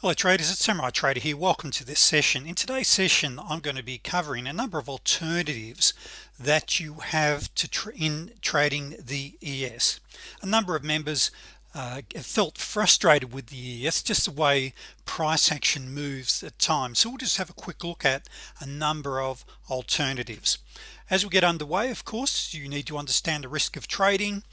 Hello traders. It's Samurai Trader here. Welcome to this session. In today's session I'm going to be covering a number of alternatives that you have to in trading the ES a number of members uh, felt frustrated with the ES just the way price action moves at times. So we'll just have a quick look at a number of alternatives. As we get underway of course you need to understand the risk of trading.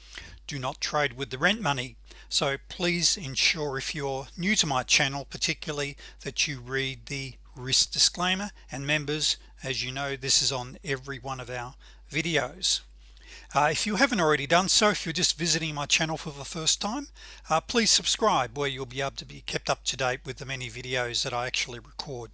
Do not trade with the rent money so please ensure if you're new to my channel particularly that you read the risk disclaimer. And members as you know this is on every one of our videos. Uh, if you haven't already done so if you're just visiting my channel for the first time uh, please subscribe where you'll be able to be kept up to date with the many videos that I actually record.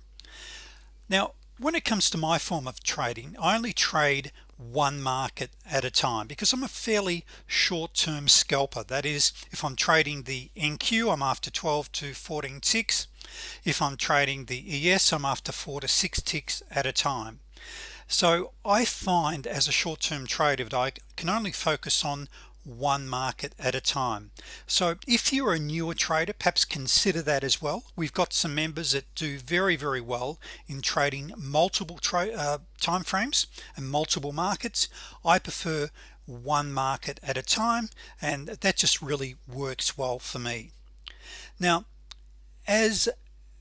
Now when it comes to my form of trading I only trade one market at a time because I'm a fairly short-term scalper. That is if I'm trading the NQ I'm after 12 to 14 ticks. If I'm trading the ES I'm after four to six ticks at a time. So I find as a short-term trader that I can only focus on one market at a time. So if you're a newer trader perhaps consider that as well. We've got some members that do very very well in trading multiple trade uh, time frames and multiple markets. I prefer one market at a time and that just really works well for me. Now as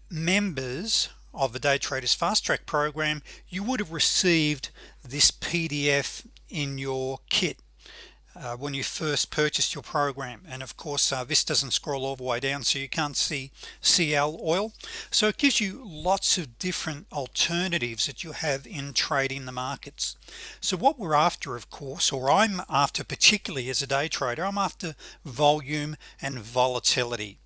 members of the day traders fast track program you would have received this PDF in your kit uh, when you first purchased your program. And of course uh, this doesn't scroll all the way down so you can't see CL oil. So it gives you lots of different alternatives that you have in trading the markets. So what we're after of course or I'm after particularly as a day trader I'm after volume and volatility.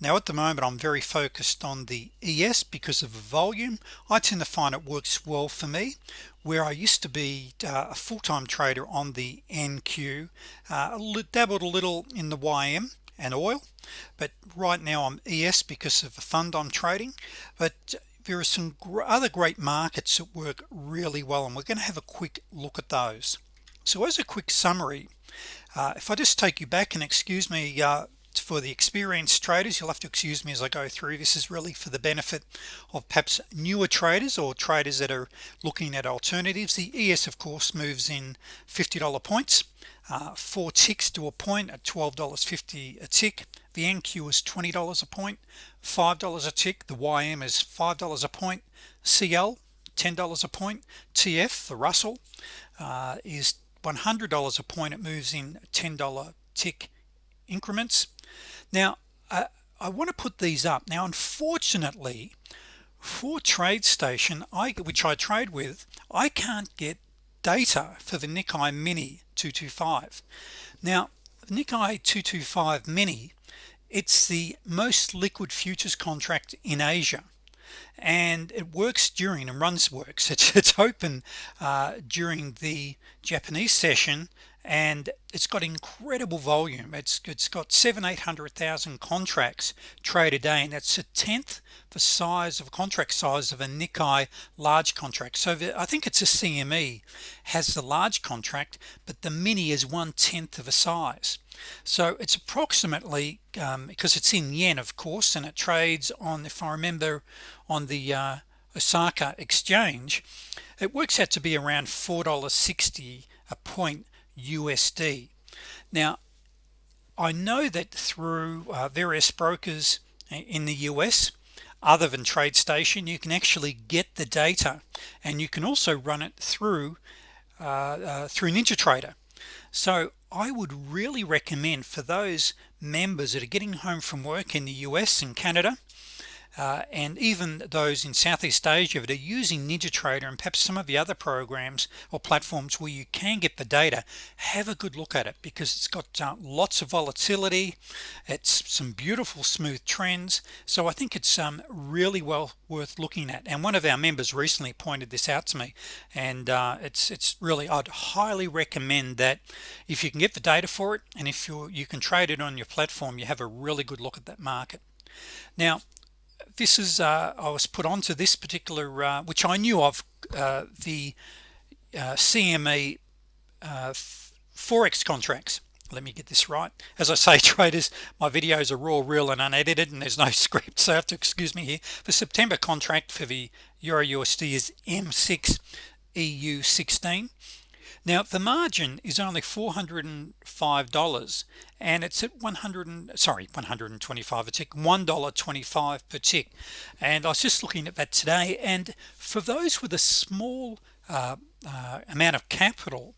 Now at the moment I'm very focused on the ES because of volume. I tend to find it works well for me where I used to be uh, a full-time trader on the NQ uh, dabbled a little in the YM and oil but right now I'm ES because of the fund I'm trading. But there are some other great markets that work really well and we're going to have a quick look at those. So as a quick summary uh, if I just take you back and excuse me uh, for the experienced traders you'll have to excuse me as I go through. This is really for the benefit of perhaps newer traders or traders that are looking at alternatives. The ES of course moves in $50 points. Uh, four ticks to a point at $12.50 a tick. The NQ is $20 a point $5 a tick. The YM is $5 a point. CL $10 a point. TF the Russell uh, is $100 a point. It moves in $10 tick increments. Now I, I want to put these up. Now unfortunately for TradeStation I which I trade with I can't get data for the Nikkei mini 225 now Nikkei 225 mini it's the most liquid futures contract in Asia and it works during and runs works. It's, it's open uh, during the Japanese session and it's got incredible volume. It's it's got seven eight hundred thousand contracts trade a day and that's a tenth the size of contract size of a Nikkei large contract. So the, I think it's a CME has the large contract but the mini is one-tenth of a size. So it's approximately um, because it's in yen of course and it trades on if I remember on the uh, Osaka exchange. It works out to be around $4.60 a point USD now I know that through uh, various brokers in the US other than TradeStation you can actually get the data and you can also run it through uh, uh, through NinjaTrader so I would really recommend for those members that are getting home from work in the US and Canada uh, and even those in Southeast Asia that are using NinjaTrader and perhaps some of the other programs or platforms where you can get the data have a good look at it because it's got uh, lots of volatility. It's some beautiful smooth trends. So I think it's um, really well worth looking at. And one of our members recently pointed this out to me. And uh, it's it's really I'd highly recommend that if you can get the data for it and if you you can trade it on your platform you have a really good look at that market. Now this is uh, I was put onto this particular uh, which I knew of uh, the uh, CME uh, forex contracts. Let me get this right. As I say traders my videos are raw real and unedited and there's no script so I have to excuse me here. The September contract for the Euro USD is M6 EU16 now the margin is only $405 and it's at 100 and, sorry 125 a tick $1.25 per tick. And I was just looking at that today and for those with a small uh, uh, amount of capital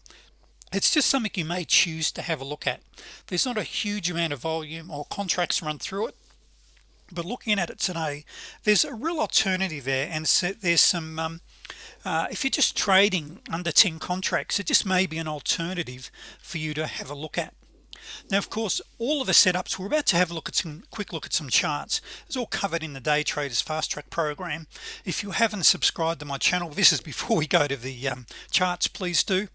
it's just something you may choose to have a look at. There's not a huge amount of volume or contracts run through it but looking at it today there's a real alternative there and so there's some um, uh, if you're just trading under 10 contracts it just may be an alternative for you to have a look at now of course all of the setups we're about to have a look at some quick look at some charts. It's all covered in the day traders fast track program. If you haven't subscribed to my channel this is before we go to the um, charts please do.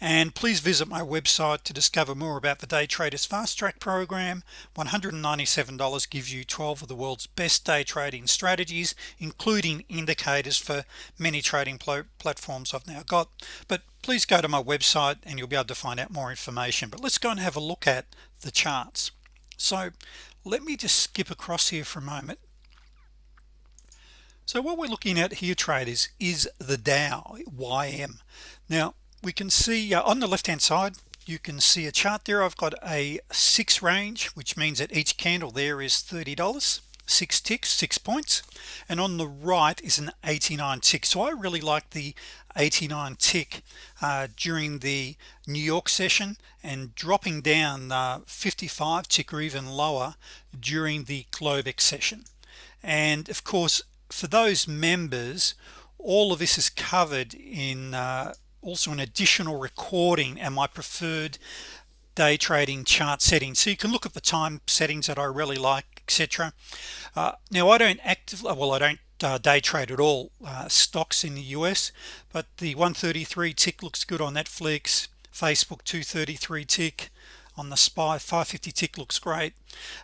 And please visit my website to discover more about the day traders fast track program. $197 gives you 12 of the world's best day trading strategies including indicators for many trading platforms I've now got. But please go to my website and you'll be able to find out more information but let's go and have a look at the charts. So let me just skip across here for a moment. So what we're looking at here traders is the Dow YM now we can see uh, on the left hand side you can see a chart there. I've got a six range which means that each candle there is $30 six ticks six points. And on the right is an 89 tick. So I really like the 89 tick uh, during the New York session and dropping down uh, 55 tick or even lower during the Globex session. And of course for those members all of this is covered in uh, also an additional recording and my preferred day trading chart settings. So you can look at the time settings that I really like etc uh, now I don't actively well I don't uh, day trade at all uh, stocks in the US but the 133 tick looks good on Netflix Facebook 233 tick on the SPY 550 tick looks great.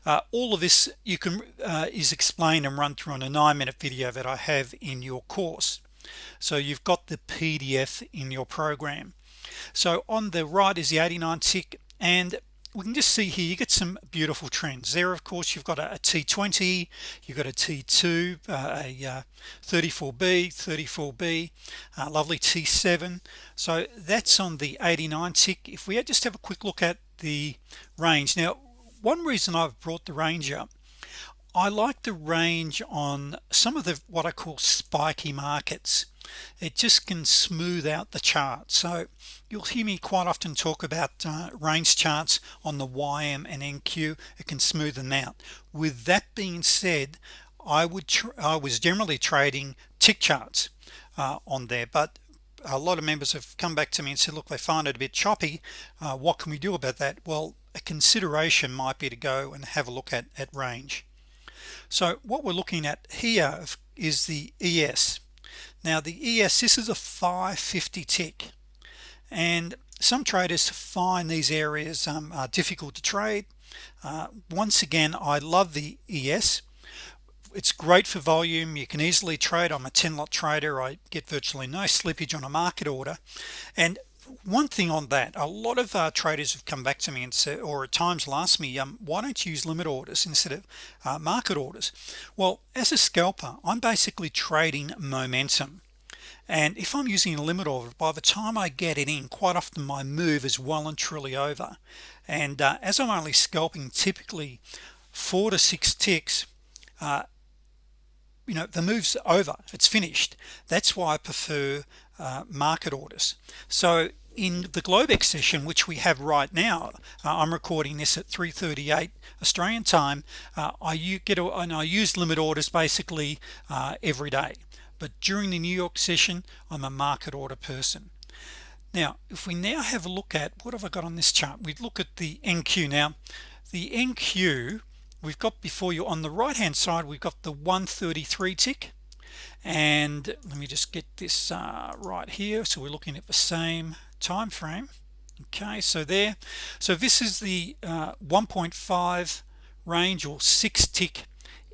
Uh, all of this you can uh, is explained and run through on a nine-minute video that I have in your course. So you've got the PDF in your program. So on the right is the 89 tick and we can just see here you get some beautiful trends. There of course you've got a a t20 you've got a t2 uh, a uh, 34b 34b uh, lovely t7 so that's on the 89 tick. If we just have a quick look at the range. Now one reason I've brought the range up I like the range on some of the what I call spiky markets it just can smooth out the chart. So you'll hear me quite often talk about uh, range charts on the YM and NQ it can smooth them out. With that being said I would I was generally trading tick charts uh, on there but a lot of members have come back to me and said look they find it a bit choppy. Uh, what can we do about that? Well a consideration might be to go and have a look at at range. So what we're looking at here is the ES now the ES this is a 550 tick and some traders find these areas um, are difficult to trade. Uh, once again I love the ES it's great for volume. You can easily trade. I'm a 10 lot trader. I get virtually no slippage on a market order. And one thing on that a lot of uh, traders have come back to me and said or at times ask me um, why don't you use limit orders instead of uh, market orders? Well as a scalper I'm basically trading momentum. And if I'm using a limit order by the time I get it in quite often my move is well and truly over. And uh, as I'm only scalping typically four to six ticks uh, you know the moves over. It's finished. That's why I prefer uh, market orders. So in the Globex session which we have right now uh, I'm recording this at 338 Australian time uh, I get a, and I use limit orders basically uh, every day. But during the New York session I'm a market order person. Now if we now have a look at what have I got on this chart? We look at the NQ now the NQ we've got before you on the right hand side we've got the 133 tick and let me just get this uh, right here. So we're looking at the same time frame okay so there. So this is the uh, 1.5 range or six tick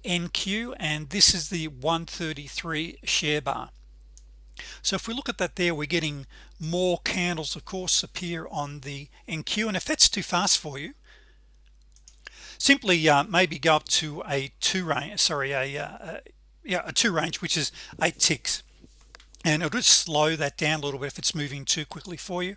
NQ and this is the 133 share bar. So if we look at that there we're getting more candles of course appear on the NQ and if that's too fast for you simply uh, maybe go up to a two range sorry a, uh, yeah a two range which is eight ticks. And it'll just slow that down a little bit if it's moving too quickly for you.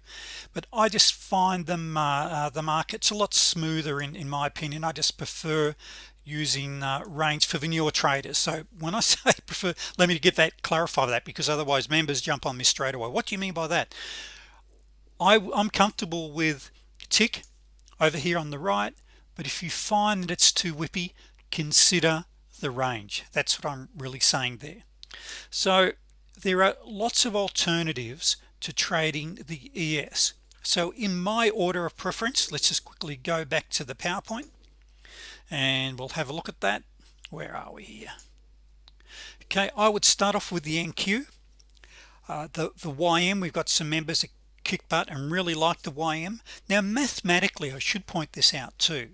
But I just find them uh, uh, the markets a lot smoother in, in my opinion. I just prefer using uh, range for the newer traders. So when I say prefer let me get that clarify that because otherwise members jump on me straight away. What do you mean by that? I, I'm comfortable with tick over here on the right but if you find that it's too whippy consider the range. That's what I'm really saying there. So there are lots of alternatives to trading the ES so in my order of preference let's just quickly go back to the PowerPoint and we'll have a look at that. Where are we here? Okay I would start off with the NQ uh, the the YM we've got some members that kick butt and really like the YM now mathematically I should point this out too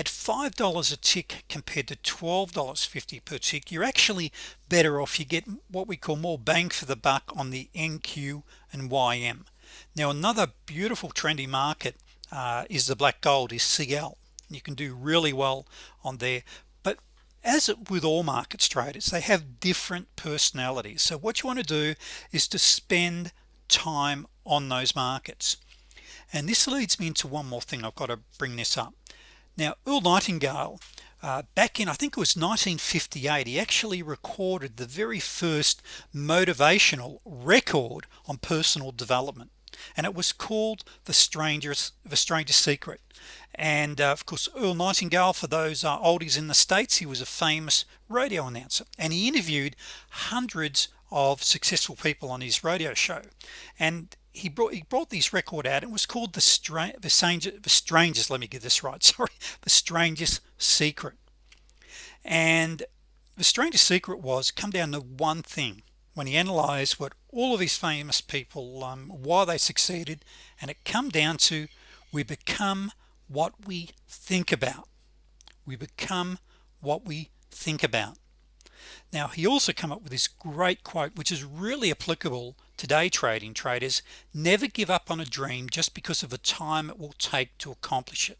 at five dollars a tick compared to $12.50 per tick you're actually better off. You get what we call more bang for the buck on the NQ and YM now another beautiful trendy market uh, is the black gold is CL you can do really well on there. But as with all markets traders they have different personalities. So what you want to do is to spend time on those markets. And this leads me into one more thing. I've got to bring this up now Earl Nightingale uh, back in I think it was 1958 he actually recorded the very first motivational record on personal development. And it was called the strangers the stranger secret. And uh, of course Earl Nightingale for those uh, oldies in the States he was a famous radio announcer. And he interviewed hundreds of successful people on his radio show. And he brought he brought this record out. It was called the strange the stranger the strangest let me get this right sorry the strangest secret. And the strangest secret was come down to one thing when he analyzed what all of these famous people um, why they succeeded and it come down to we become what we think about. We become what we think about. Now he also come up with this great quote which is really applicable today trading traders never give up on a dream just because of the time it will take to accomplish it.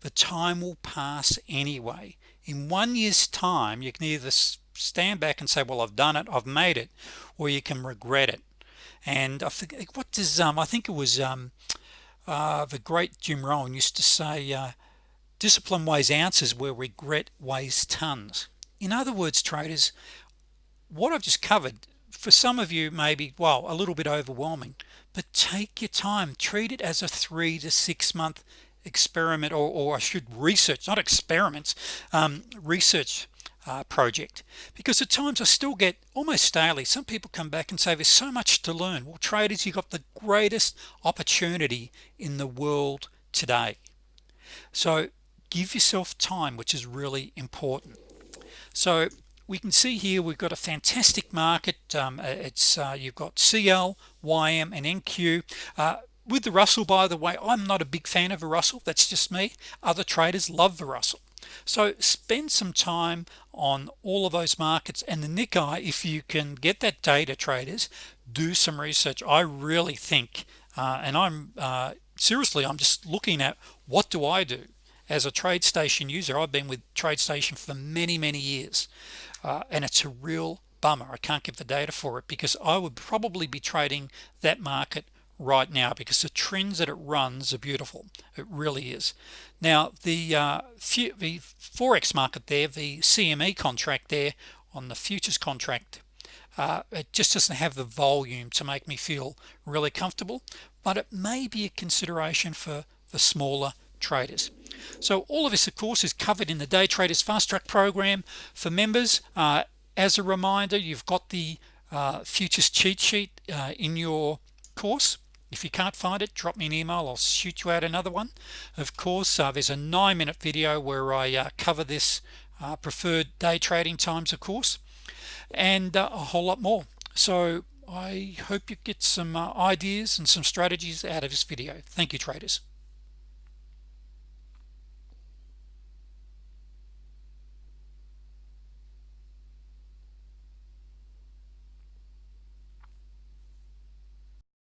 The time will pass anyway. In one year's time you can either stand back and say well I've done it I've made it or you can regret it. And I think what does um I think it was um uh, the great Jim Rohn used to say uh, discipline weighs ounces where regret weighs tons. In other words traders what I've just covered for some of you maybe well a little bit overwhelming but take your time. Treat it as a three to six month experiment or, or I should research not experiments um, research uh, project. Because at times I still get almost daily some people come back and say there's so much to learn. Well traders you got the greatest opportunity in the world today. So give yourself time which is really important. So we can see here we've got a fantastic market um, uh, it's uh, you've got CL YM and NQ uh, with the Russell by the way I'm not a big fan of a Russell that's just me. Other traders love the Russell. So spend some time on all of those markets and the Nikkei if you can get that data traders do some research. I really think uh, and I'm uh, seriously I'm just looking at what do I do as a TradeStation user? I've been with TradeStation for many many years uh, and it's a real bummer. I can't give the data for it because I would probably be trading that market right now because the trends that it runs are beautiful. It really is. Now the uh, the forex market there the CME contract there on the futures contract uh, it just doesn't have the volume to make me feel really comfortable but it may be a consideration for the smaller traders. So all of this of course is covered in the day traders fast track program. For members uh, as a reminder you've got the uh, futures cheat sheet uh, in your course. If you can't find it drop me an email. I'll shoot you out another one. Of course uh, there's a nine minute video where I uh, cover this uh, preferred day trading times of course and a whole lot more. So I hope you get some ideas and some strategies out of this video. Thank you traders